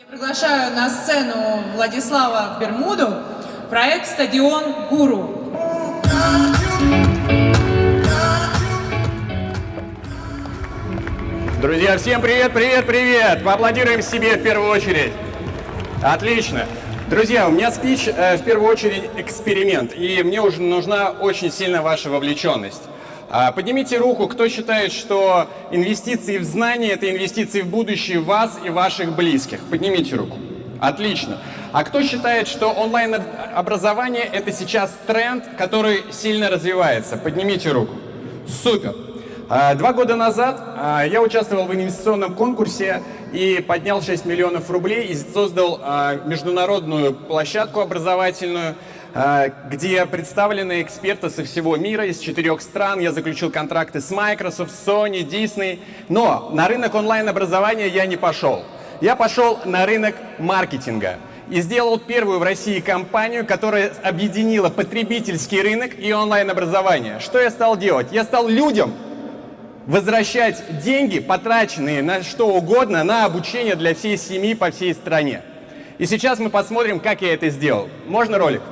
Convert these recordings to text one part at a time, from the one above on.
Я приглашаю на сцену Владислава Бермуду, проект «Стадион Гуру». Друзья, всем привет, привет, привет! Поаплодируем себе в первую очередь. Отлично. Друзья, у меня спич э, в первую очередь эксперимент, и мне уже нужна очень сильно ваша вовлеченность. А, поднимите руку, кто считает, что инвестиции в знания – это инвестиции в будущее вас и ваших близких. Поднимите руку. Отлично. А кто считает, что онлайн-образование – это сейчас тренд, который сильно развивается? Поднимите руку. Супер. А, два года назад а, я участвовал в инвестиционном конкурсе и поднял 6 миллионов рублей и создал международную площадку образовательную, где представлены эксперты со всего мира, из четырех стран. Я заключил контракты с Microsoft, Sony, Disney. Но на рынок онлайн-образования я не пошел. Я пошел на рынок маркетинга и сделал первую в России компанию, которая объединила потребительский рынок и онлайн-образование. Что я стал делать? Я стал людям возвращать деньги, потраченные на что угодно, на обучение для всей семьи по всей стране. И сейчас мы посмотрим, как я это сделал. Можно ролик?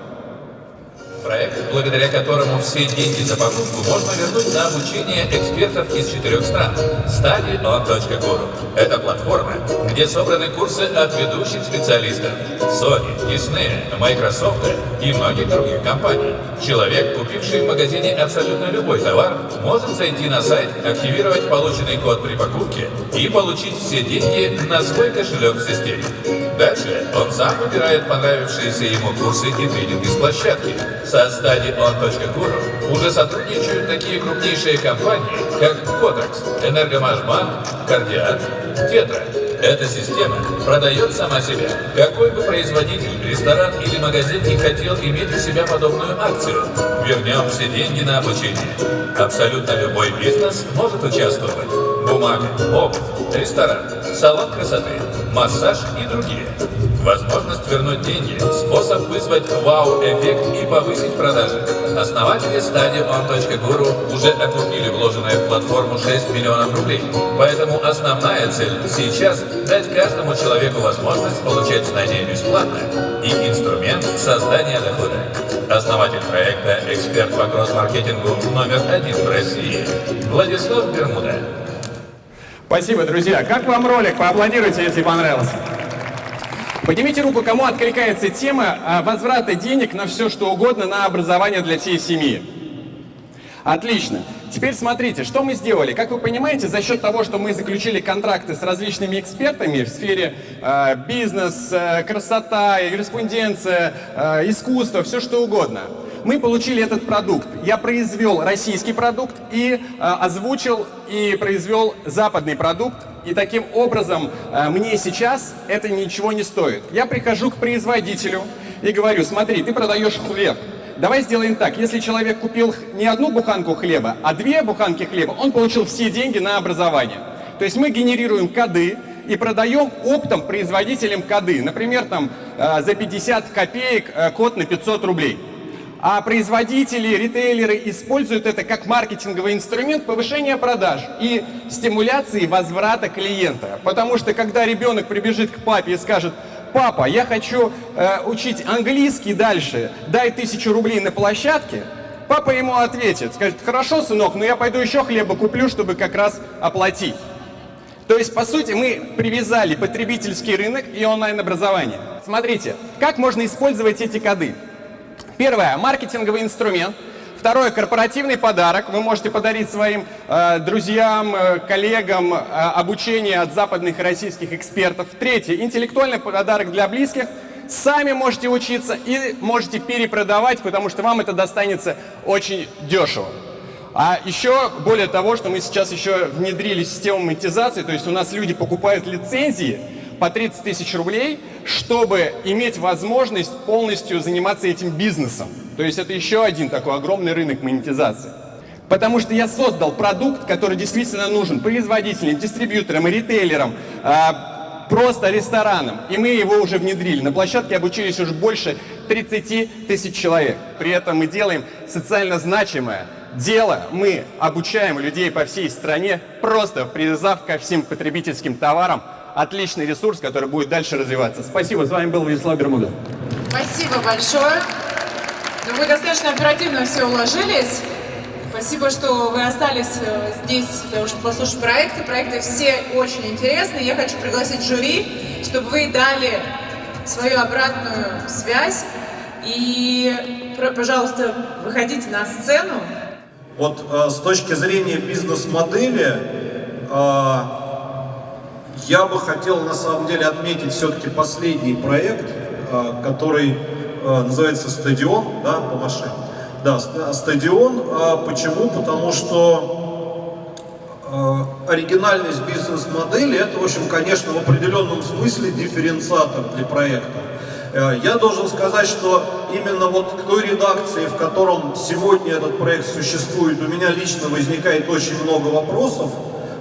Проект, благодаря которому все деньги за покупку можно вернуть на обучение экспертов из четырех стран. StudyOn.guru. Это платформа, где собраны курсы от ведущих специалистов Sony, Disney, Microsoft и многих других компаний. Человек, купивший в магазине абсолютно любой товар, может зайти на сайт, активировать полученный код при покупке и получить все деньги на свой кошелек в системе. Дальше он сам выбирает понравившиеся ему курсы и тренинги с площадки. Со StudyOn.guru уже сотрудничают такие крупнейшие компании, как Kotax, Энергомашбанк, Кардиат, Тетра. Эта система продает сама себя. Какой бы производитель, ресторан или магазин не хотел иметь у себя подобную акцию, вернем все деньги на обучение. Абсолютно любой бизнес может участвовать. Бумага, обувь, ресторан, салон красоты, массаж и другие. Возможность вернуть деньги, способ вызвать вау-эффект и повысить продажи. Основатели StudyOn.guru уже окупили вложенное в платформу 6 миллионов рублей. Поэтому основная цель сейчас – дать каждому человеку возможность получать знания бесплатно и инструмент создания дохода. Основатель проекта, эксперт по кросс-маркетингу номер один в России Владислав Бермуда. Спасибо, друзья. Как вам ролик? Поаплодируйте, если понравился. Поднимите руку, кому откликается тема а, возврата денег на все, что угодно, на образование для всей семьи. Отлично. Теперь смотрите, что мы сделали. Как вы понимаете, за счет того, что мы заключили контракты с различными экспертами в сфере э, бизнес, э, красота, юриспруденция, э, искусство, все что угодно, мы получили этот продукт. Я произвел российский продукт и э, озвучил и произвел западный продукт. И таким образом э, мне сейчас это ничего не стоит. Я прихожу к производителю и говорю, смотри, ты продаешь хлеб. Давай сделаем так, если человек купил не одну буханку хлеба, а две буханки хлеба, он получил все деньги на образование. То есть мы генерируем коды и продаем оптом производителям коды. Например, там э, за 50 копеек э, код на 500 рублей. А производители, ритейлеры используют это как маркетинговый инструмент повышения продаж и стимуляции возврата клиента. Потому что когда ребенок прибежит к папе и скажет, папа, я хочу э, учить английский дальше, дай тысячу рублей на площадке, папа ему ответит, скажет, хорошо, сынок, но я пойду еще хлеба куплю, чтобы как раз оплатить. То есть, по сути, мы привязали потребительский рынок и онлайн-образование. Смотрите, как можно использовать эти коды. Первое, маркетинговый инструмент. Второе, корпоративный подарок. Вы можете подарить своим э, друзьям, э, коллегам э, обучение от западных и российских экспертов. Третье, интеллектуальный подарок для близких. Сами можете учиться и можете перепродавать, потому что вам это достанется очень дешево. А еще, более того, что мы сейчас еще внедрили систему монетизации, то есть у нас люди покупают лицензии, по 30 тысяч рублей, чтобы иметь возможность полностью заниматься этим бизнесом. То есть это еще один такой огромный рынок монетизации. Потому что я создал продукт, который действительно нужен производителям, дистрибьюторам ритейлерам, а, просто ресторанам. И мы его уже внедрили. На площадке обучились уже больше 30 тысяч человек. При этом мы делаем социально значимое дело. Мы обучаем людей по всей стране, просто привязав ко всем потребительским товарам отличный ресурс, который будет дальше развиваться. Спасибо, с вами был Вячеслав Бермуда. Спасибо большое. Ну, вы достаточно оперативно все уложились. Спасибо, что вы остались э, здесь для того, чтобы послушать проекты. Проекты все очень интересные. Я хочу пригласить жюри, чтобы вы дали свою обратную связь. И, пожалуйста, выходите на сцену. Вот э, с точки зрения бизнес-модели, э, я бы хотел на самом деле отметить все-таки последний проект, э, который э, называется «Стадион», да, по машине. Да, стадион. А почему? Потому что оригинальность бизнес-модели это, в общем, конечно, в определенном смысле дифференциатор для проекта. Я должен сказать, что именно вот к той редакции, в котором сегодня этот проект существует, у меня лично возникает очень много вопросов,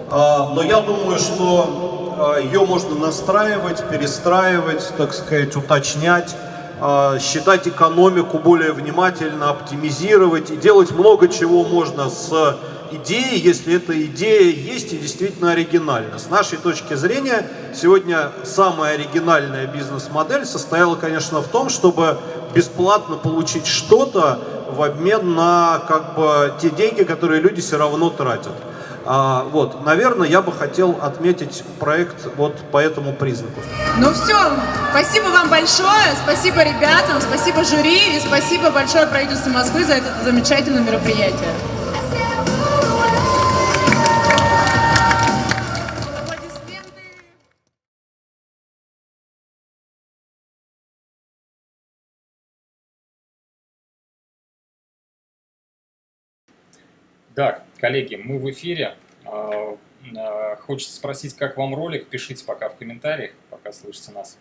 а, но я думаю, что э, ее можно настраивать, перестраивать, так сказать, уточнять. А, считать экономику более внимательно, оптимизировать и делать много чего можно с идеей, если эта идея есть и действительно оригинальна. С нашей точки зрения, сегодня самая оригинальная бизнес-модель состояла, конечно, в том, чтобы бесплатно получить что-то в обмен на как бы, те деньги, которые люди все равно тратят. А, вот, наверное, я бы хотел отметить проект вот по этому признаку. Ну все, спасибо вам большое, спасибо ребятам, спасибо жюри и спасибо большое правительству Москвы за это замечательное мероприятие. Так, коллеги, мы в эфире. А, а, хочется спросить, как вам ролик? Пишите пока в комментариях, пока слышите нас.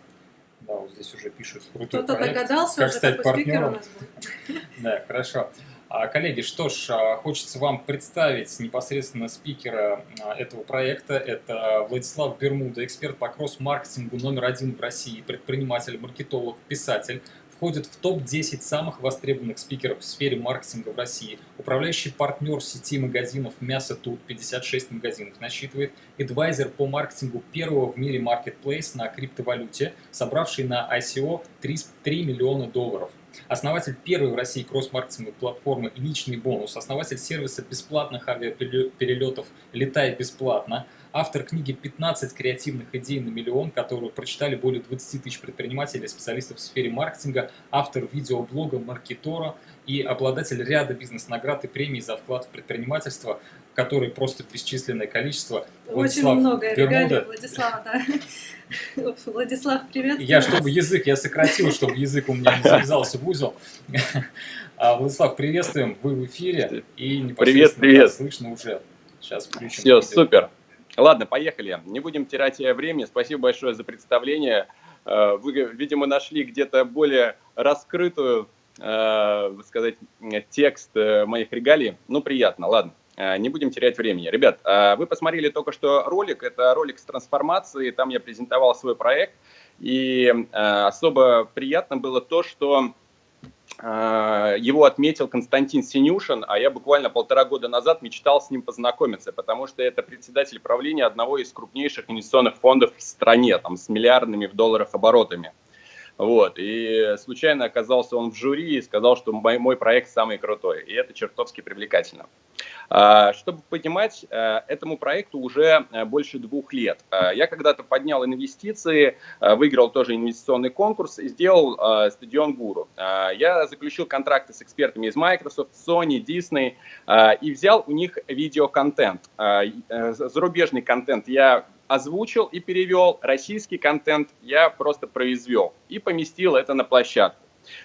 Да, вот здесь уже пишут Кто-то догадался как уже, стать какой партнером. у нас будет. Да, хорошо. А, коллеги, что ж, хочется вам представить непосредственно спикера этого проекта. Это Владислав Бермуда, эксперт по кросс-маркетингу номер один в России, предприниматель, маркетолог, писатель, входит в топ-10 самых востребованных спикеров в сфере маркетинга в России. Управляющий партнер сети магазинов «Мясо Тут» 56 магазинов насчитывает. Эдвайзер по маркетингу первого в мире маркетплейс на криптовалюте, собравший на ICO 3, 3 миллиона долларов. Основатель первой в России кросс-маркетинговой платформы «Личный бонус», основатель сервиса бесплатных авиаперелетов «Летай бесплатно», автор книги «15 креативных идей на миллион», которую прочитали более 20 тысяч предпринимателей и специалистов в сфере маркетинга, автор видеоблога «Маркетора» и обладатель ряда бизнес-наград и премий за вклад в предпринимательство, который просто бесчисленное количество. Очень Владислав много Бермуда. регалий Владислава, да. Владислав, привет. Я, чтобы язык, я сократил, чтобы язык у меня не завязался в узел. А, Владислав, приветствуем, вы в эфире. И Привет, непосредственно привет. вас слышно уже. Сейчас включим. Все, видео. супер. Ладно, поехали. Не будем терять э, времени. Спасибо большое за представление. Э, Вы, видимо, нашли где-то более раскрытую, э, сказать, э, текст моих регалий. Ну, приятно, ладно. Не будем терять времени. Ребят, вы посмотрели только что ролик. Это ролик с трансформацией. Там я презентовал свой проект. И особо приятно было то, что его отметил Константин Синюшин, а я буквально полтора года назад мечтал с ним познакомиться, потому что это председатель правления одного из крупнейших инвестиционных фондов в стране, там, с миллиардными в долларах оборотами. Вот, и случайно оказался он в жюри и сказал, что мой, мой проект самый крутой, и это чертовски привлекательно. А, Чтобы понимать, э, этому проекту уже э, больше двух лет. А, Я когда-то поднял инвестиции, э, выиграл тоже инвестиционный конкурс и сделал э, стадион Гуру. Я заключил контракты с экспертами из Microsoft, Sony, Disney э, и взял у них видеоконтент. Э, Зарубежный контент я озвучил и перевел, российский контент я просто произвел и поместил это на площадку.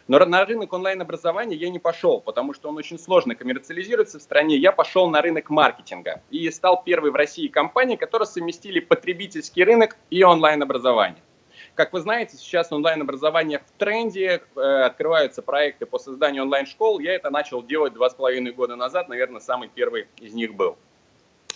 Но на рынок онлайн-образования я не пошел, потому что он очень сложно коммерциализируется в стране. Я пошел на рынок маркетинга и стал первой в России компанией, которая совместили потребительский рынок и онлайн-образование. Как вы знаете, сейчас онлайн-образование в тренде, э, открываются проекты по созданию онлайн-школ. Я это начал делать два с половиной года назад, наверное, самый первый из них был.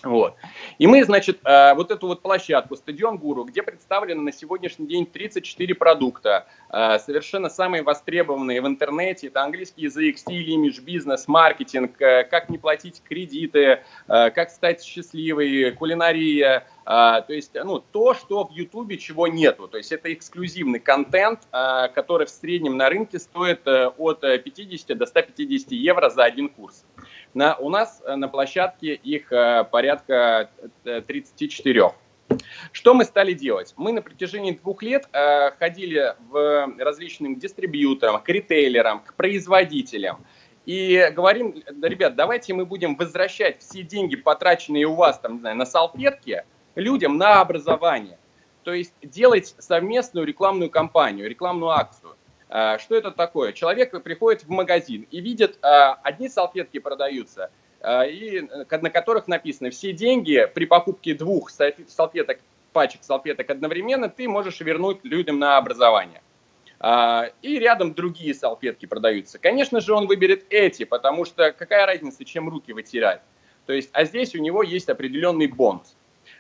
Вот. И мы, значит, э, вот эту вот площадку, стадион Гуру, где представлены на сегодняшний день 34 продукта, э, совершенно самые востребованные в интернете, это английский язык, стиль, имидж, бизнес, маркетинг, э, как не платить кредиты, как стать счастливой, кулинария, то есть, ну, то, что в Ютубе, чего нету. То есть это эксклюзивный контент, который в среднем на рынке стоит от 50 до 150 евро за один курс. На, у нас э, на площадке их э, порядка 34. Э, Что мы стали делать? Мы на протяжении двух лет э, ходили в различным дистрибьюторам, к ритейлерам, к производителям. И говорим, да, ребят, давайте мы будем возвращать все деньги, потраченные у вас там, не знаю, на салфетки, людям на образование. То есть делать совместную рекламную кампанию, рекламную акцию. А, что это такое? Человек приходит в магазин и видит, а, одни салфетки продаются, а, и, на которых написано, все деньги при покупке двух салфеток, пачек салфеток одновременно ты можешь вернуть людям на образование. И рядом другие салфетки продаются. Конечно же, он выберет эти, потому что какая разница, чем руки вытирать. То есть, а здесь у него есть определенный бонус.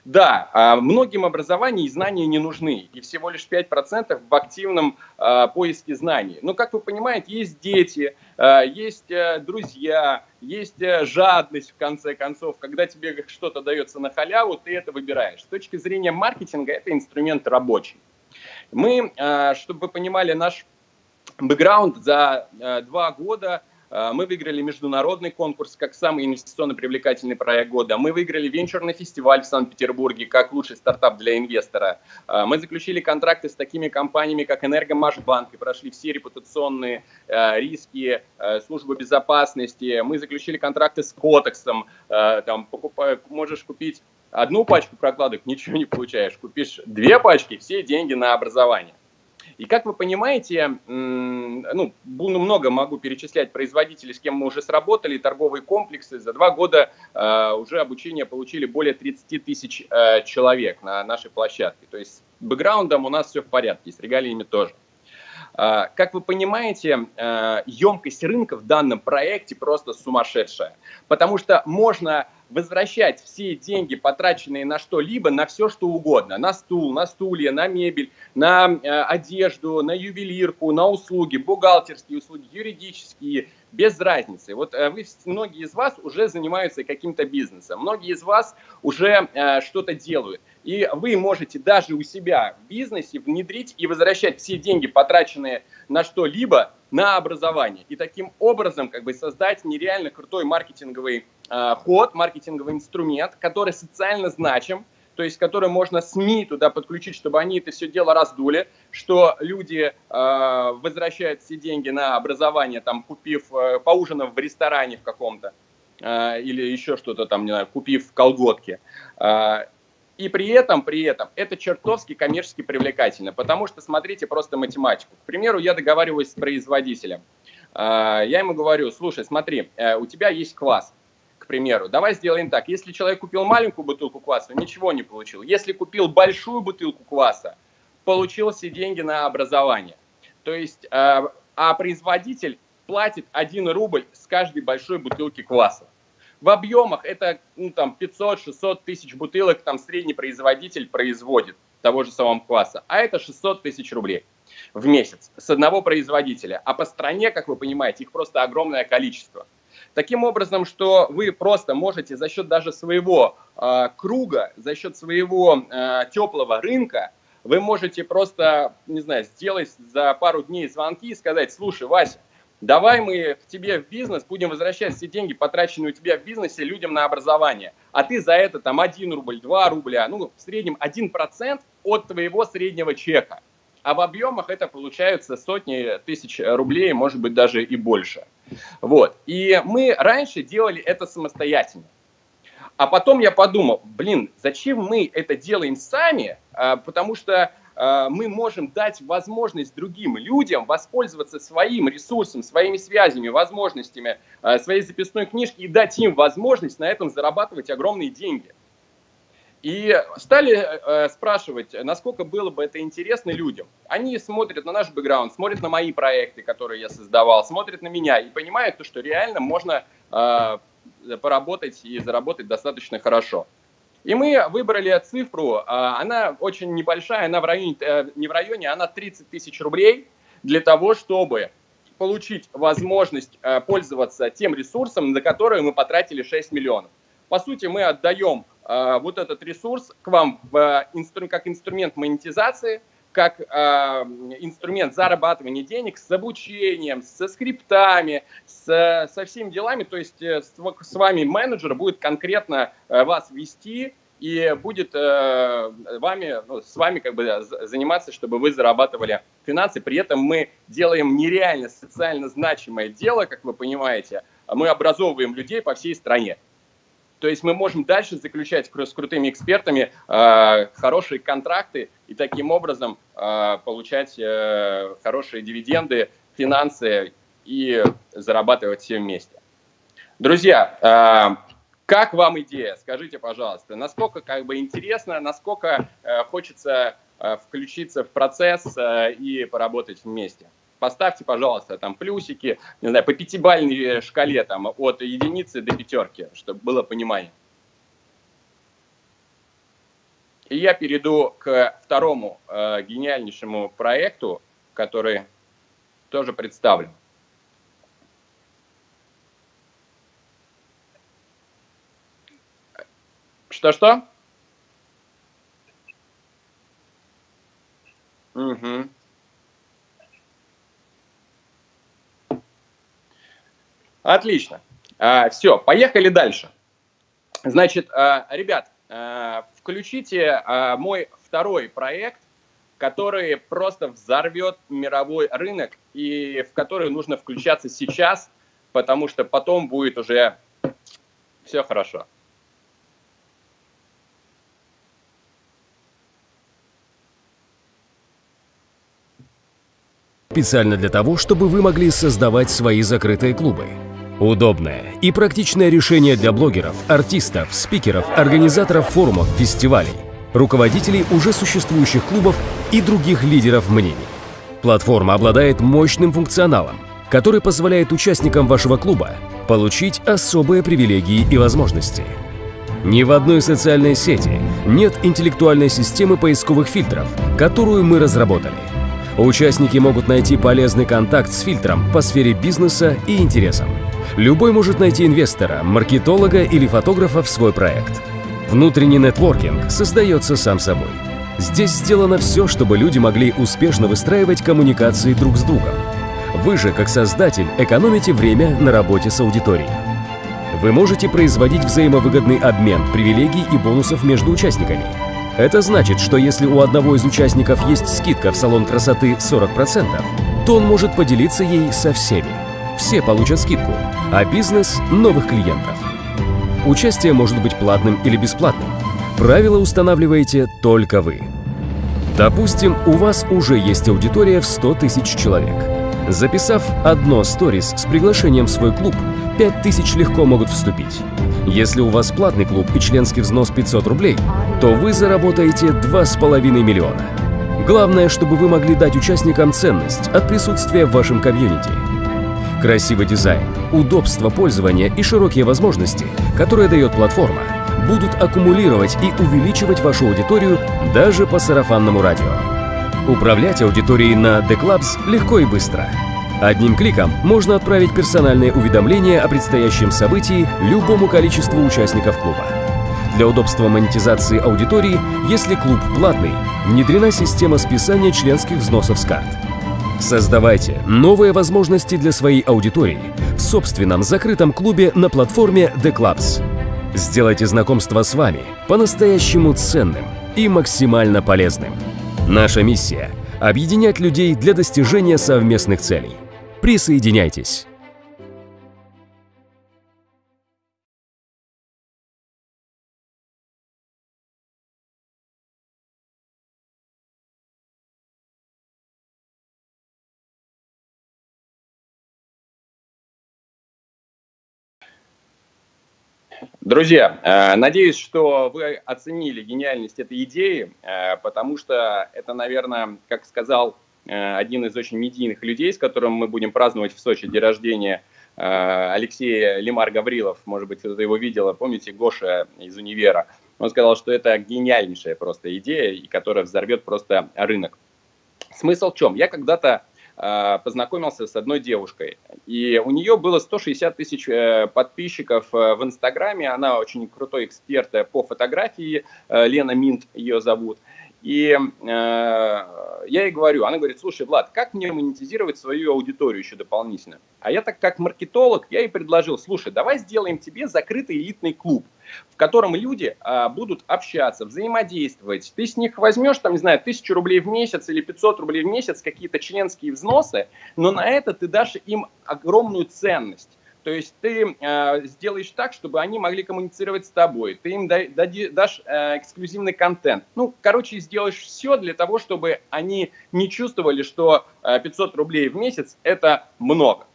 Да, а многим образование и знания не нужны, и всего лишь 5% в активном а, поиске знаний. Но, как вы понимаете, есть дети, а, есть э, друзья, есть э, жадность, в конце концов. Когда тебе что-то дается на халяву, ты это выбираешь. С точки зрения маркетинга это инструмент рабочий. Мы, чтобы вы понимали, наш бэкграунд за два года – мы выиграли международный конкурс как самый инвестиционно привлекательный проект года. Мы выиграли венчурный фестиваль в Санкт-Петербурге как лучший стартап для инвестора. А, мы заключили контракты с такими компаниями, как Энергомашбанк, и прошли все репутационные а, риски, службы безопасности. Мы заключили контракты с Котексом. Там покупай, можешь купить одну пачку прокладок, ничего не получаешь. Купишь две пачки, все деньги на образование. И как вы понимаете, ну, много могу перечислять производителей, с кем мы уже сработали, торговые комплексы. За два года э, уже обучение получили более 30 тысяч э, человек на нашей площадке. То есть с бэкграундом у нас все в порядке, с регалиями тоже. Э, как вы понимаете, емкость рынка в данном проекте просто сумасшедшая, потому что можно возвращать все деньги, потраченные на что-либо, на все, что угодно. На стул, на стулья, на мебель, на э, одежду, на ювелирку, на услуги, бухгалтерские услуги, юридические, без разницы. Вот э, вы, многие из вас уже занимаются каким-то бизнесом, многие из вас уже э, что-то делают. И вы можете даже у себя в бизнесе внедрить и возвращать все деньги, потраченные на что-либо, на образование. И таким образом как бы создать нереально крутой маркетинговый э, ход, маркетинговый инструмент, который социально значим, то есть который можно СМИ туда подключить, чтобы они это все дело раздули, что люди э, возвращают все деньги на образование, там, купив, э, поужинав в ресторане в каком-то, э, или еще что-то там, не знаю, купив колготки. Э, и при этом, при этом, это чертовски коммерчески привлекательно, потому что смотрите просто математику. К примеру, я договариваюсь с производителем. А, я ему говорю, слушай, смотри, э, у тебя есть квас, к примеру. Давай сделаем так. Если человек купил маленькую бутылку кваса, ничего не получил. Если купил большую бутылку кваса, получил все деньги на образование. То есть, э, а производитель платит 1 рубль с каждой большой бутылки кваса. В объемах это ну, там 500-600 тысяч бутылок там средний производитель производит того же самого класса, а это 600 тысяч рублей в месяц с одного производителя. А по стране, как вы понимаете, их просто огромное количество. Таким образом, что вы просто можете за счет даже своего э, круга, за счет своего э, теплого рынка, вы можете просто, не знаю, сделать за пару дней звонки и сказать, слушай, Вася, Давай мы к тебе в бизнес будем возвращать все деньги, потраченные у тебя в бизнесе, людям на образование. А ты за это там 1 рубль, 2 рубля, ну в среднем 1% от твоего среднего чека. А в объемах это получается сотни тысяч рублей, может быть даже и больше. Вот. И мы раньше делали это самостоятельно. А потом я подумал, блин, зачем мы это делаем сами? А, потому что мы можем дать возможность другим людям воспользоваться своим ресурсом, своими связями, возможностями, э, своей записной книжки и дать им возможность на этом зарабатывать огромные деньги. И стали э, спрашивать, насколько было бы это интересно людям. Они смотрят на наш бэкграунд, смотрят на мои проекты, которые я создавал, смотрят на меня и понимают, что реально можно поработать и заработать достаточно хорошо. И мы выбрали цифру, она очень небольшая, она в районе, не в районе, она 30 тысяч рублей для того, чтобы получить возможность пользоваться тем ресурсом, на который мы потратили 6 миллионов. По сути, мы отдаем вот этот ресурс к вам как инструмент монетизации – как э, инструмент зарабатывания денег с обучением, со скриптами, с, со всеми делами. То есть э, с, с вами менеджер будет конкретно э, вас вести и будет э, вами, ну, с вами как бы заниматься, чтобы вы зарабатывали финансы. При этом мы делаем нереально социально значимое дело, как вы понимаете. Мы образовываем людей по всей стране. То есть мы можем дальше заключать с крутыми экспертами э, хорошие контракты и таким образом э, получать э, хорошие дивиденды, финансы и зарабатывать все вместе. Друзья, э, как вам идея? Скажите, пожалуйста, насколько как бы интересно, насколько э, хочется э, включиться в процесс э, и поработать вместе? Поставьте, пожалуйста, там плюсики, не знаю, по пятибалльной шкале там от единицы до пятерки, чтобы было понимание. И я перейду к второму э, гениальнейшему проекту, который тоже представлен. Что-что? Угу. Отлично. А, все, поехали дальше. Значит, а, ребят, а, включите мой второй проект, который просто взорвет мировой рынок и в который нужно включаться сейчас, потому что потом будет уже все хорошо. Специально для того, чтобы вы могли создавать свои закрытые клубы. Удобное и практичное решение для блогеров, артистов, спикеров, организаторов форумов, фестивалей, руководителей уже существующих клубов и других лидеров мнений. Платформа обладает мощным функционалом, который позволяет участникам вашего клуба получить особые привилегии и возможности. Ни в одной социальной сети нет интеллектуальной системы поисковых фильтров, которую мы разработали. Участники могут найти полезный контакт с фильтром по сфере бизнеса и интересам. Любой может найти инвестора, маркетолога или фотографа в свой проект. Внутренний нетворкинг создается сам собой. Здесь сделано все, чтобы люди могли успешно выстраивать коммуникации друг с другом. Вы же, как создатель, экономите время на работе с аудиторией. Вы можете производить взаимовыгодный обмен привилегий и бонусов между участниками. Это значит, что если у одного из участников есть скидка в салон красоты 40%, то он может поделиться ей со всеми все получат скидку, а бизнес – новых клиентов. Участие может быть платным или бесплатным. Правила устанавливаете только вы. Допустим, у вас уже есть аудитория в 100 тысяч человек. Записав одно сторис с приглашением в свой клуб, 5 тысяч легко могут вступить. Если у вас платный клуб и членский взнос 500 рублей, то вы заработаете 2,5 миллиона. Главное, чтобы вы могли дать участникам ценность от присутствия в вашем комьюнити – Красивый дизайн, удобство пользования и широкие возможности, которые дает платформа, будут аккумулировать и увеличивать вашу аудиторию даже по сарафанному радио. Управлять аудиторией на The Clubs легко и быстро. Одним кликом можно отправить персональные уведомления о предстоящем событии любому количеству участников клуба. Для удобства монетизации аудитории, если клуб платный, внедрена система списания членских взносов с карт. Создавайте новые возможности для своей аудитории в собственном закрытом клубе на платформе The Clubs. Сделайте знакомство с вами по-настоящему ценным и максимально полезным. Наша миссия – объединять людей для достижения совместных целей. Присоединяйтесь! Друзья, э, надеюсь, что вы оценили гениальность этой идеи, э, потому что это, наверное, как сказал один из очень медийных людей, с которым мы будем праздновать в Сочи день рождения, Алексей Лимар Гаврилов, может быть, кто-то его видел, помните, Гоша из универа. Он сказал, что это гениальнейшая просто идея, и которая взорвет просто рынок. Смысл в чем? Я когда-то э, познакомился с одной девушкой, и у нее было 160 тысяч э, подписчиков э, в Инстаграме, она очень крутой эксперт э, по фотографии, э, Лена Минт ее зовут. И э, я ей говорю, она говорит, слушай, Влад, как мне монетизировать свою аудиторию еще дополнительно? А я так как маркетолог, я ей предложил, слушай, давай сделаем тебе закрытый элитный клуб, в котором люди а, будут общаться, взаимодействовать. Ты с них возьмешь, там, не знаю, тысячу рублей в месяц или 500 рублей в месяц, какие-то членские взносы, но на это ты дашь им огромную ценность. То есть ты э, сделаешь так, чтобы они могли коммуницировать с тобой, ты им да, дашь э, эксклюзивный контент. Ну, короче, сделаешь все для того, чтобы они не чувствовали, что э, 500 рублей в месяц – это много.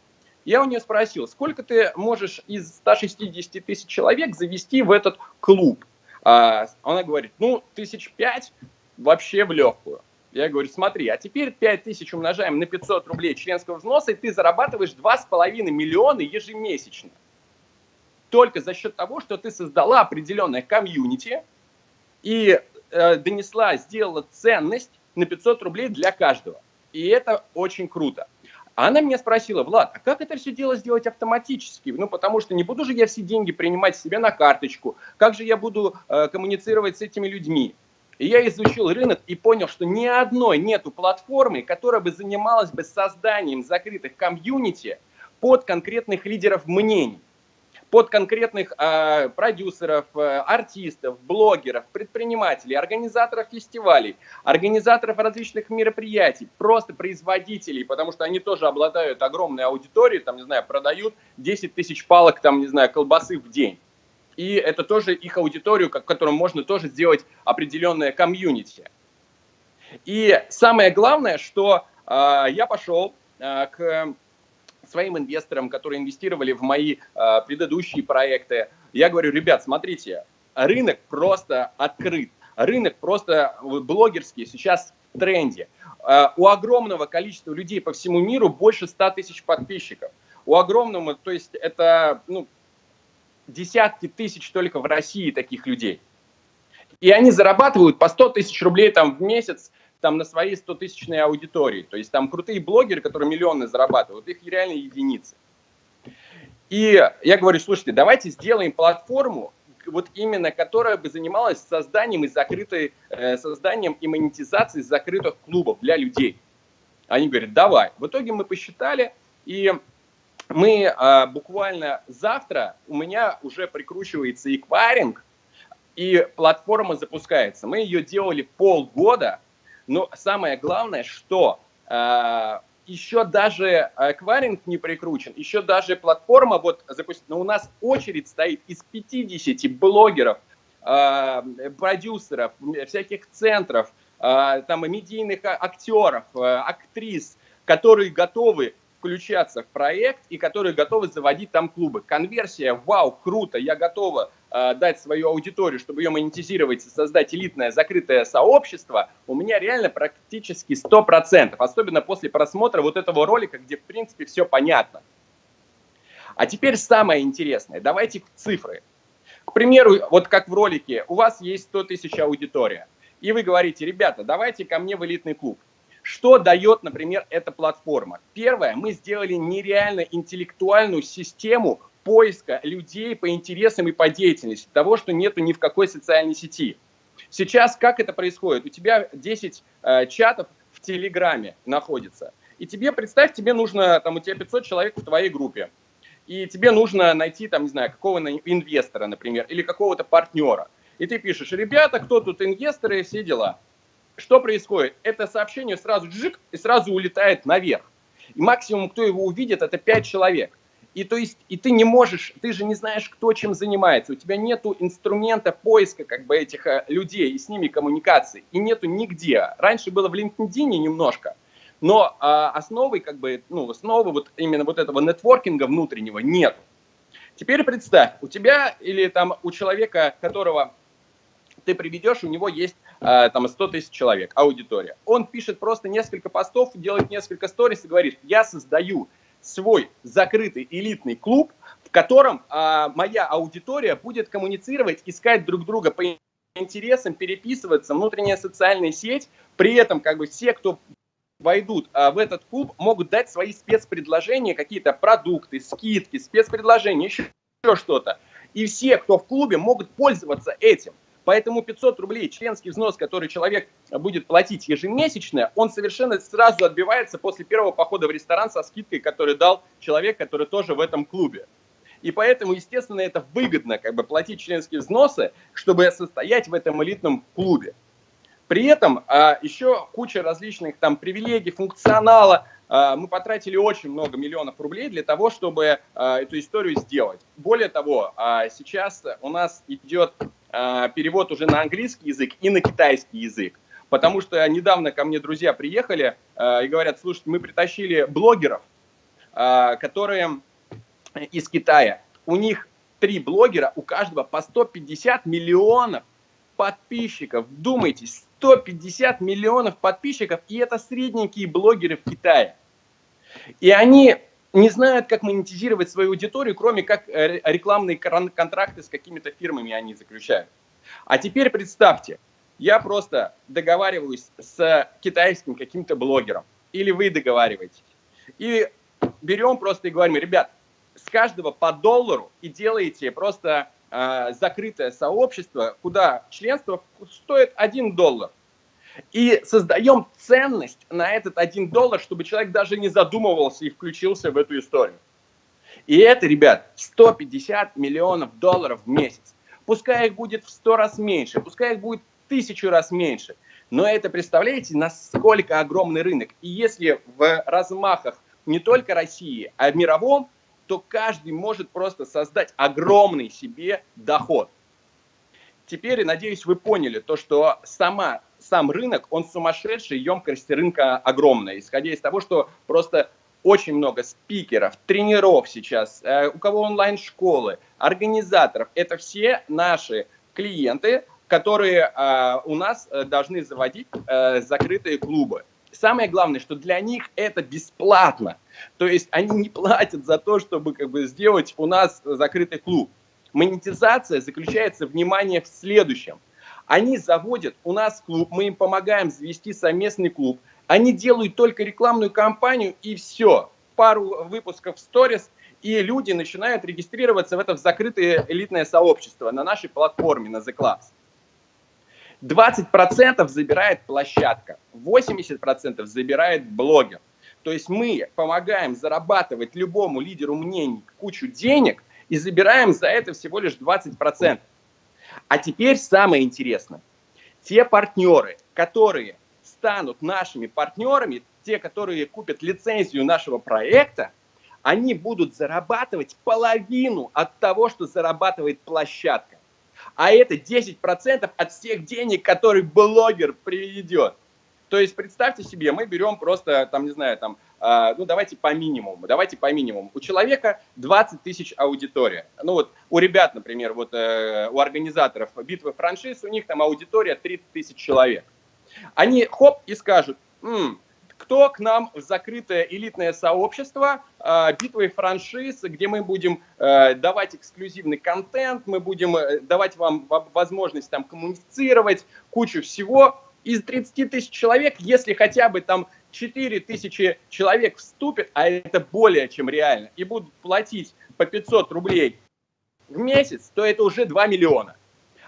Я у нее спросил, сколько ты можешь из 160 тысяч человек завести в этот клуб? А, она говорит, ну, тысяч пять вообще в легкую. Я говорю, смотри, а теперь 5 тысяч умножаем на 500 рублей членского взноса, и ты зарабатываешь 2,5 миллиона ежемесячно. Только за счет того, что ты создала определенное комьюнити и э, донесла, сделала ценность на 500 рублей для каждого. И это очень круто. Она меня спросила, Влад, а как это все дело сделать автоматически? Ну, потому что не буду же я все деньги принимать себе на карточку. Как же я буду э, коммуницировать с этими людьми? И я изучил рынок и понял, что ни одной нету платформы, которая бы занималась бы созданием закрытых комьюнити под конкретных лидеров мнений, под конкретных э, продюсеров, э, артистов, блогеров, предпринимателей, организаторов фестивалей, организаторов различных мероприятий, просто производителей, потому что они тоже обладают огромной аудиторией, там, не знаю, продают 10 тысяч палок, там, не знаю, колбасы в день и это тоже их аудиторию, к которым можно тоже сделать определенное комьюнити. И самое главное, что э, я пошел э, к своим инвесторам, которые инвестировали в мои э, предыдущие проекты. Я говорю, ребят, смотрите, рынок просто открыт, рынок просто блогерский сейчас в тренде. Э, у огромного количества людей по всему миру больше 100 тысяч подписчиков. У огромного, то есть это ну, десятки тысяч только в России таких людей. И они зарабатывают по 100 тысяч рублей там в месяц там на своей 100-тысячной аудитории. То есть там крутые блогеры, которые миллионы зарабатывают, их реально единицы. И я говорю, слушайте, давайте сделаем платформу, вот именно которая бы занималась созданием и закрытой, э, созданием и монетизацией закрытых клубов для людей. Они говорят, давай. В итоге мы посчитали, и мы а, буквально завтра, у меня уже прикручивается эквайринг, и платформа запускается. Мы ее делали полгода, но самое главное, что а, еще даже эквайринг не прикручен, еще даже платформа вот запустит, но у нас очередь стоит из 50 блогеров, а, продюсеров, всяких центров, а, там медийных актеров, а, актрис, которые готовы включаться в проект и которые готовы заводить там клубы. Конверсия, вау, круто, я готова э, дать свою аудиторию, чтобы ее монетизировать создать элитное закрытое сообщество, у меня реально практически 100%, особенно после просмотра вот этого ролика, где в принципе все понятно. А теперь самое интересное, давайте цифры. К примеру, вот как в ролике, у вас есть 100 тысяч аудитория, и вы говорите, ребята, давайте ко мне в элитный клуб. Что дает, например, эта платформа? Первое, мы сделали нереально интеллектуальную систему поиска людей по интересам и по деятельности, того, что нету ни в какой социальной сети. Сейчас как это происходит? У тебя 10 э, чатов в Телеграме находится. И тебе, представь, тебе нужно, там у тебя 500 человек в твоей группе. И тебе нужно найти, там, не знаю, какого-то инвестора, например, или какого-то партнера. И ты пишешь, ребята, кто тут инвесторы, все дела что происходит? Это сообщение сразу джик и сразу улетает наверх. И максимум, кто его увидит, это 5 человек. И то есть, и ты не можешь, ты же не знаешь, кто чем занимается. У тебя нету инструмента поиска как бы этих э, людей и с ними коммуникации. И нету нигде. Раньше было в LinkedIn немножко, но а, основы как бы, ну, основы вот именно вот этого нетворкинга внутреннего нет. Теперь представь, у тебя или там у человека, которого ты приведешь, у него есть там 100 тысяч человек, аудитория. Он пишет просто несколько постов, делает несколько сторис и говорит, я создаю свой закрытый элитный клуб, в котором э, моя аудитория будет коммуницировать, искать друг друга по интересам переписываться, внутренняя социальная сеть, при этом как бы все, кто войдут а, в этот клуб, могут дать свои спецпредложения, какие-то продукты, скидки, спецпредложения, еще, еще что-то. И все, кто в клубе, могут пользоваться этим. Поэтому 500 рублей членский взнос, который человек будет платить ежемесячно, он совершенно сразу отбивается после первого похода в ресторан со скидкой, который дал человек, который тоже в этом клубе. И поэтому, естественно, это выгодно как бы платить членские взносы, чтобы состоять в этом элитном клубе. При этом а, еще куча различных там привилегий, функционала. А, мы потратили очень много миллионов рублей для того, чтобы а, эту историю сделать. Более того, а, сейчас у нас идет перевод уже на английский язык и на китайский язык. Потому что недавно ко мне друзья приехали а, и говорят, слушайте, мы притащили блогеров, а, которые из Китая. У них три блогера, у каждого по 150 миллионов подписчиков. Вдумайтесь, 150 миллионов подписчиков, и это средненькие блогеры в Китае. И они не знают, как монетизировать свою аудиторию, кроме как э, рекламные контракты с какими-то фирмами они заключают. А теперь представьте, я просто договариваюсь с китайским каким-то блогером, или вы договариваетесь, и берем просто и говорим, ребят, с каждого по доллару и делаете просто э, закрытое сообщество, куда членство стоит 1 доллар. И создаем ценность на этот 1 доллар, чтобы человек даже не задумывался и включился в эту историю. И это, ребят, 150 миллионов долларов в месяц. Пускай их будет в 100 раз меньше, пускай их будет тысячу раз меньше. Но это, представляете, насколько огромный рынок. И если в размахах не только России, а мировом, то каждый может просто создать огромный себе доход. Теперь, надеюсь, вы поняли то, что сама, сам рынок, он сумасшедший, емкость рынка огромная, исходя из того, что просто очень много спикеров, тренеров сейчас, э, у кого онлайн-школы, организаторов. Это все наши клиенты, которые э, у нас э, должны заводить закрытые клубы. Самое главное, что для них это бесплатно. То есть они не платят за то, чтобы как бы, сделать у нас закрытый клуб. Монетизация заключается, внимание, в следующем. Они заводят у нас клуб, мы им помогаем завести совместный клуб. Они делают только рекламную кампанию и все. Пару выпусков в сторис, и люди начинают регистрироваться в это закрытое элитное сообщество на нашей платформе, на The Clubs. 20% забирает площадка, 80% забирает блогер. То есть мы помогаем зарабатывать любому лидеру мнений кучу денег и забираем за это всего лишь 20%. А теперь самое интересное. Те партнеры, которые станут нашими партнерами, те, которые купят лицензию нашего проекта, они будут зарабатывать половину от того, что зарабатывает площадка а это 10% от всех денег, которые блогер приведет. То есть представьте себе, мы берем просто, там, не знаю, там, ну давайте по минимуму, давайте по минимуму. У человека 20 тысяч аудитория. Ну вот у ребят, например, вот э, у организаторов битвы франшиз, у них там аудитория 30 тысяч человек. Они хоп и скажут, М, кто к нам в закрытое элитное сообщество э, битвы франшиз, где мы будем э, давать эксклюзивный контент, мы будем э, давать вам возможность там коммуницировать, кучу всего. Из 30 тысяч человек, если хотя бы там 4 тысячи человек вступят, а это более чем реально, и будут платить по 500 рублей в месяц, то это уже 2 миллиона.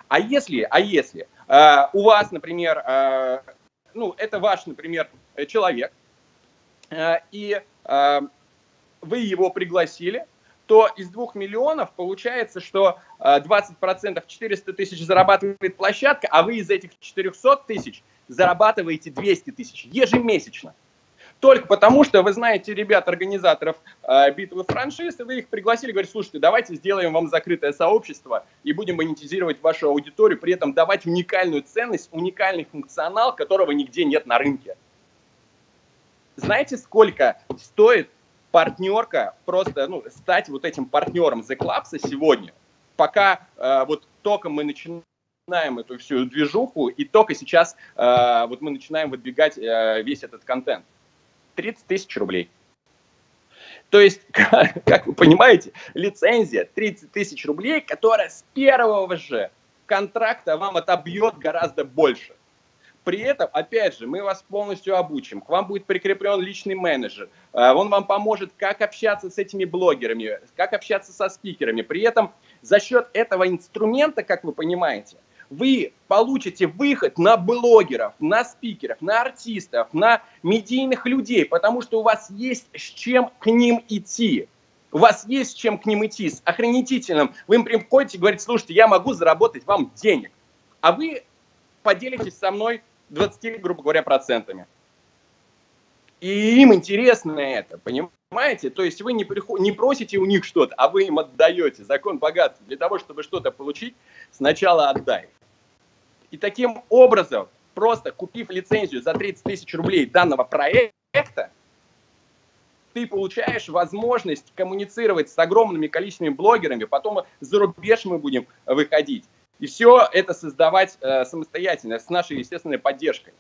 А если, а если э, у вас, например, э, ну, это ваш, например, человек, э, и э, вы его пригласили, то из двух миллионов получается, что 20% э, 400 тысяч зарабатывает площадка, а вы из этих 400 тысяч зарабатываете 200 тысяч ежемесячно. Только потому, что вы знаете ребят, организаторов э, битвы франшиз, и вы их пригласили, говорите, слушайте, давайте сделаем вам закрытое сообщество и будем монетизировать вашу аудиторию, при этом давать уникальную ценность, уникальный функционал, которого нигде нет на рынке. Знаете, сколько стоит партнерка, просто ну, стать вот этим партнером The Clubs сегодня, пока э, вот только мы начинаем эту всю движуху, и только сейчас э, вот мы начинаем выдвигать э, весь этот контент. 30 тысяч рублей. То есть, как, как вы понимаете, лицензия 30 тысяч рублей, которая с первого же контракта вам отобьет гораздо больше. При этом, опять же, мы вас полностью обучим. К вам будет прикреплен личный менеджер. А, он вам поможет, как общаться с этими блогерами, как общаться со спикерами. При этом за счет этого инструмента, как вы понимаете, вы получите выход на блогеров, на спикеров, на артистов, на медийных людей, потому что у вас есть с чем к ним идти. У вас есть с чем к ним идти, с охренетительным. Вы им приходите и говорите, слушайте, я могу заработать вам денег. А вы поделитесь со мной 20, грубо говоря, процентами. И им интересно это, понимаете? То есть вы не, приход... не просите у них что-то, а вы им отдаете. Закон богатства. Для того, чтобы что-то получить, сначала отдай. И таким образом, просто купив лицензию за 30 тысяч рублей данного проекта, ты получаешь возможность коммуницировать с огромными количествами блогерами, потом за рубеж мы будем выходить. И все это создавать э, самостоятельно, с нашей естественной поддержкой.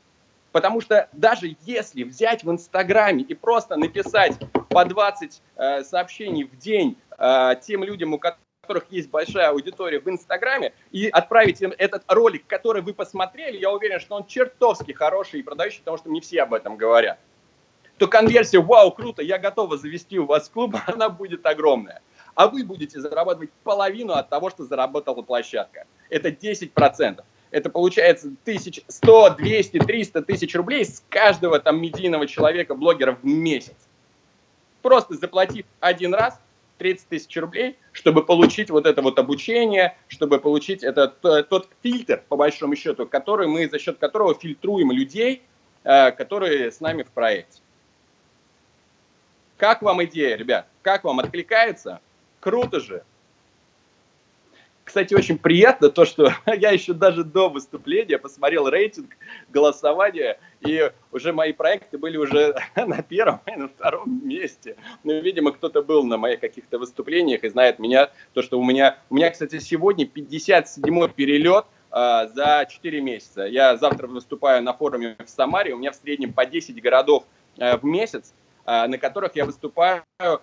Потому что даже если взять в Инстаграме и просто написать по 20 э, сообщений в день э, тем людям, у которых есть большая аудитория в Инстаграме, и отправить им этот ролик, который вы посмотрели, я уверен, что он чертовски хороший и продающий, потому что не все об этом говорят, то конверсия «Вау, круто, я готова завести у вас клуб», она будет огромная а вы будете зарабатывать половину от того, что заработала площадка. Это 10%. Это получается 100, 200, 300 тысяч рублей с каждого там медийного человека, блогера в месяц. Просто заплатив один раз 30 тысяч рублей, чтобы получить вот это вот обучение, чтобы получить этот тот фильтр, по большому счету, который мы, за счет которого фильтруем людей, э, которые с нами в проекте. Как вам идея, ребят? Как вам откликается? Круто же. Кстати, очень приятно то, что я еще даже до выступления посмотрел рейтинг голосования, и уже мои проекты были уже на первом и на втором месте. Ну, видимо, кто-то был на моих каких-то выступлениях и знает меня, то, что у меня, у меня, кстати, сегодня 57-й перелет э, за 4 месяца. Я завтра выступаю на форуме в Самаре, у меня в среднем по 10 городов э, в месяц, Э, на которых я выступаю э,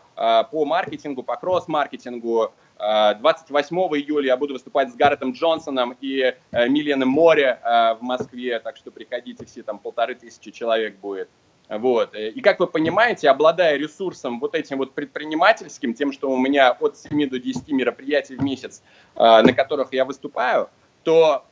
по маркетингу, по кросс-маркетингу. 28 э, июля я буду выступать с Гарретом Джонсоном и Миленом Море в Москве, так что приходите все, там полторы тысячи человек будет. Вот. И как вы понимаете, обладая ресурсом вот этим вот предпринимательским, тем, что у меня от 7 до 10 мероприятий в месяц, на которых я выступаю, то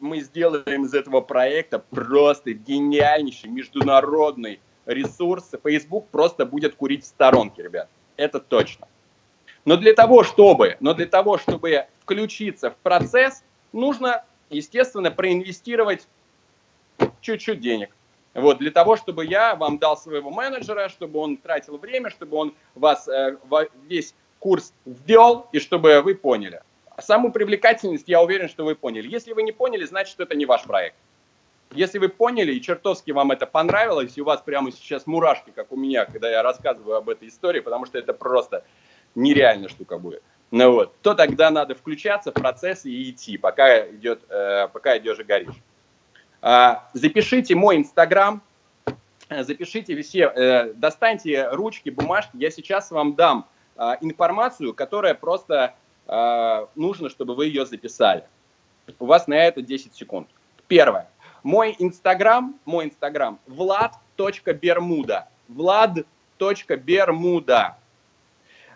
мы сделаем из этого проекта просто гениальнейший международный ресурсы, Facebook просто будет курить в сторонке, ребят. Это точно. Но для того, чтобы, но для того, чтобы включиться в процесс, нужно, естественно, проинвестировать чуть-чуть денег. Вот, для того, чтобы я вам дал своего менеджера, чтобы он тратил время, чтобы он вас э, весь курс ввел, и чтобы вы поняли. Саму привлекательность я уверен, что вы поняли. Если вы не поняли, значит, это не ваш проект. Если вы поняли и чертовски вам это понравилось, и у вас прямо сейчас мурашки, как у меня, когда я рассказываю об этой истории, потому что это просто нереальная штука будет, ну вот, то тогда надо включаться в процесс и идти, пока, идет, э, пока идешь и горишь. А, запишите мой инстаграм, запишите все, э, достаньте ручки, бумажки, я сейчас вам дам э, информацию, которая просто э, нужно, чтобы вы ее записали. У вас на это 10 секунд. Первое. Мой инстаграм, мой инстаграм, влад.бермуда. Влад.бермуда.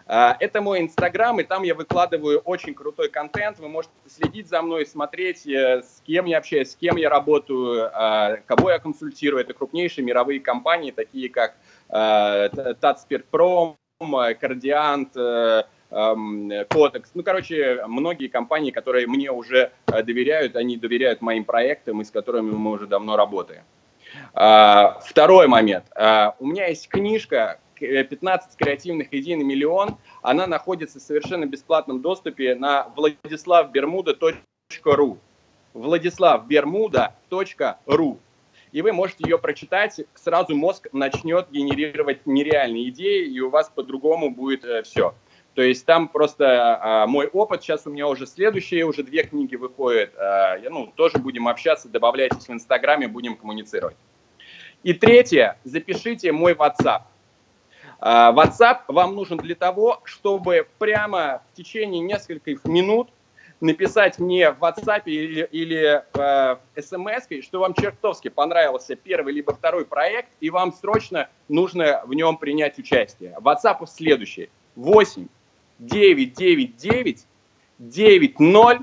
А, это мой инстаграм, и там я выкладываю очень крутой контент. Вы можете следить за мной, смотреть, э, с кем я общаюсь, с кем я работаю, а, кого я консультирую. Это крупнейшие мировые компании, такие как Татспиртпром, Кардиант, э, Кодекс. Ну, короче, многие компании, которые мне уже э, доверяют, они доверяют моим проектам, и с которыми мы уже давно работаем. А, второй момент. А, у меня есть книжка 15 креативных идей на миллион. Она находится в совершенно бесплатном доступе на владиславбермуда.ру. владиславбермуда.ру. И вы можете ее прочитать, сразу мозг начнет генерировать нереальные идеи, и у вас по-другому будет э, все. То есть там просто а, мой опыт, сейчас у меня уже следующие, уже две книги выходят, а, ну, тоже будем общаться, добавляйтесь в Инстаграме, будем коммуницировать. И третье, запишите мой WhatsApp. А, WhatsApp вам нужен для того, чтобы прямо в течение нескольких минут написать мне в WhatsApp или, или э, смс, что вам чертовски понравился первый либо второй проект, и вам срочно нужно в нем принять участие. WhatsApp следующий. 8 9 9 9 9 0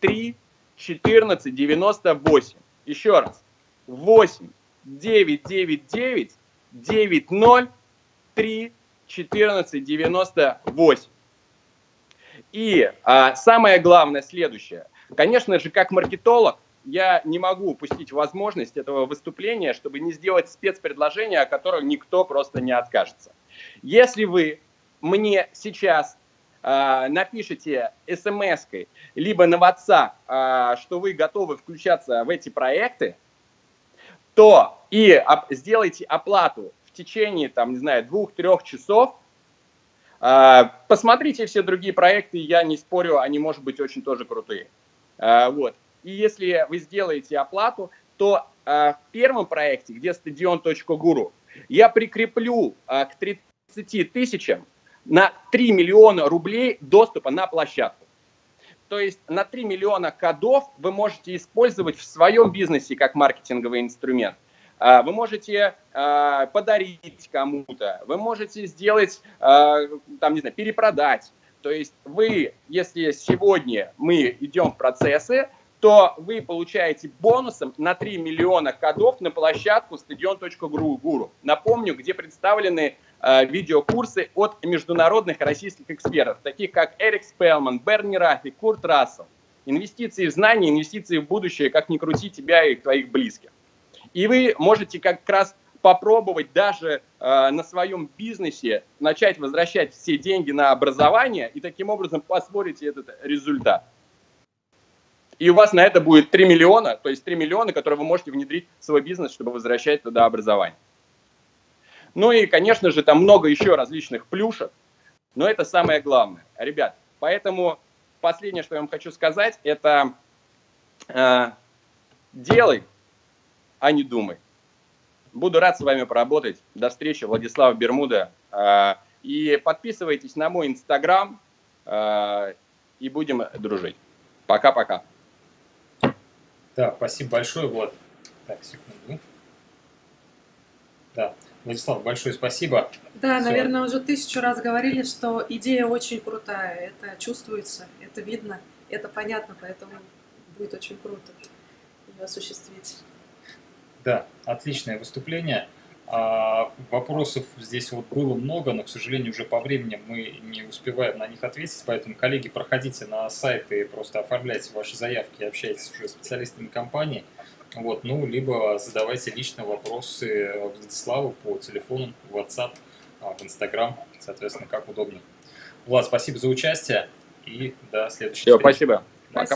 3 14 98. Еще раз. 8 9 9 9 9 0 3 14 98. И а, самое главное следующее. Конечно же, как маркетолог, я не могу упустить возможность этого выступления, чтобы не сделать спецпредложение, о котором никто просто не откажется. Если вы мне сейчас э, напишите смс либо на WhatsApp, э, что вы готовы включаться в эти проекты, то и оп сделайте оплату течение, там, не знаю, двух-трех часов, а, посмотрите все другие проекты, я не спорю, они, может быть, очень тоже крутые. А, вот. И если вы сделаете оплату, то а, в первом проекте, где стадион.гуру, я прикреплю к 30 тысячам на 3 миллиона рублей доступа на площадку. То есть на 3 миллиона кодов вы можете использовать в своем бизнесе как маркетинговый инструмент. А, вы можете а, подарить кому-то, вы можете сделать, а, там, не знаю, перепродать. То есть вы, если сегодня мы идем в процессы, то вы получаете бонусом на 3 миллиона кодов на площадку стадион.гуру. Напомню, где представлены видеокурсы от международных российских экспертов, таких как Эрик Спелман, Берни Рафи, Курт Рассел. Инвестиции в знания, инвестиции в будущее, как ни крути тебя и твоих близких. И вы можете как раз попробовать даже э, на своем бизнесе начать возвращать все деньги на образование и таким образом посмотрите этот результат. И у вас на это будет 3 миллиона, то есть 3 миллиона, которые вы можете внедрить в свой бизнес, чтобы возвращать туда образование. Ну и, конечно же, там много еще различных плюшек, но это самое главное. Ребят, поэтому последнее, что я вам хочу сказать, это э, делай а не думай. Буду рад с вами поработать. До встречи, Владислав Бермуда. А, и подписывайтесь на мой инстаграм, а, и будем дружить. Пока-пока. Да, спасибо большое, Влад. Так, секунду. Да, Владислав, большое спасибо. Да, Все. наверное, уже тысячу раз говорили, что идея очень крутая. Это чувствуется, это видно, это понятно, поэтому будет очень круто ее осуществить. Да, отличное выступление. А, вопросов здесь вот было много, но, к сожалению, уже по времени мы не успеваем на них ответить, поэтому, коллеги, проходите на сайт и просто оформляйте ваши заявки, общайтесь уже с специалистами компании, вот, ну, либо задавайте лично вопросы Владиславу по телефону, в WhatsApp, а, в Instagram, соответственно, как удобно. Влад, спасибо за участие и до следующего. Все, спасибо. Пока.